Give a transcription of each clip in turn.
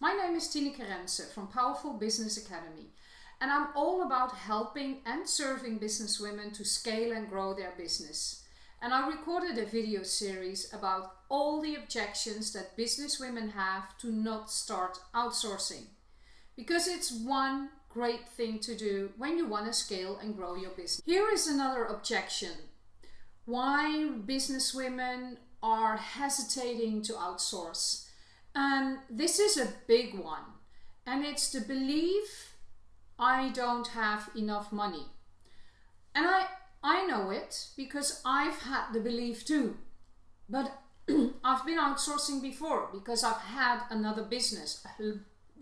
My name is Tineke Rense from Powerful Business Academy and I'm all about helping and serving businesswomen to scale and grow their business. And I recorded a video series about all the objections that businesswomen have to not start outsourcing. Because it's one great thing to do when you want to scale and grow your business. Here is another objection. Why businesswomen are hesitating to outsource. And this is a big one. And it's the belief I don't have enough money. And I, I know it because I've had the belief too. But I've been outsourcing before because I've had another business, a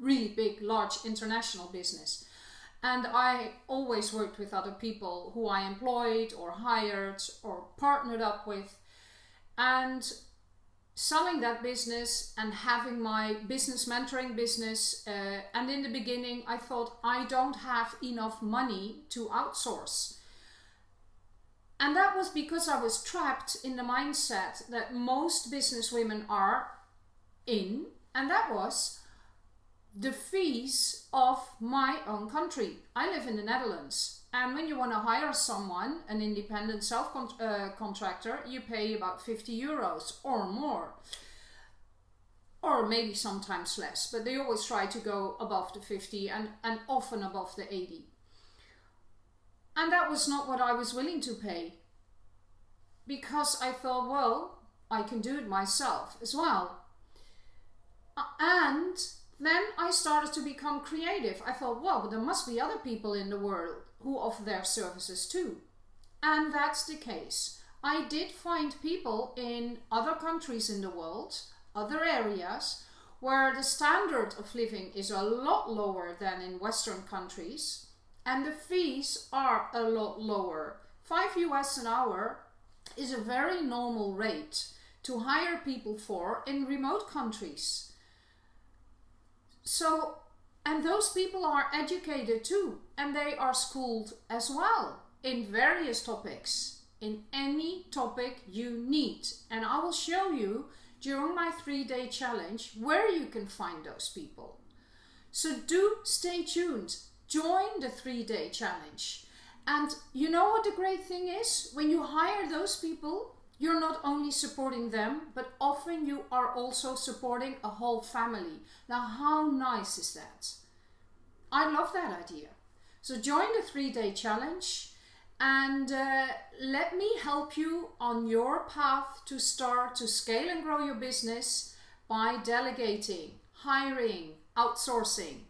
really big, large international business. And I always worked with other people who I employed or hired or partnered up with. And selling that business and having my business mentoring business uh, and in the beginning I thought I don't have enough money to outsource and that was because I was trapped in the mindset that most business women are in and that was the fees of my own country. I live in the Netherlands and when you want to hire someone, an independent self-contractor, uh, you pay about 50 euros or more. Or maybe sometimes less, but they always try to go above the 50 and, and often above the 80. And that was not what I was willing to pay. Because I thought, well, I can do it myself as well. And then I started to become creative. I thought, well, there must be other people in the world who offer their services too. And that's the case. I did find people in other countries in the world, other areas, where the standard of living is a lot lower than in Western countries and the fees are a lot lower. 5 US an hour is a very normal rate to hire people for in remote countries. So, and those people are educated too, and they are schooled as well in various topics, in any topic you need. And I will show you during my three day challenge where you can find those people. So do stay tuned. Join the three day challenge. And you know what the great thing is? When you hire those people, you're not only supporting them, but often you are also supporting a whole family. Now, how nice is that? I love that idea. So join the three-day challenge and uh, let me help you on your path to start to scale and grow your business by delegating, hiring, outsourcing,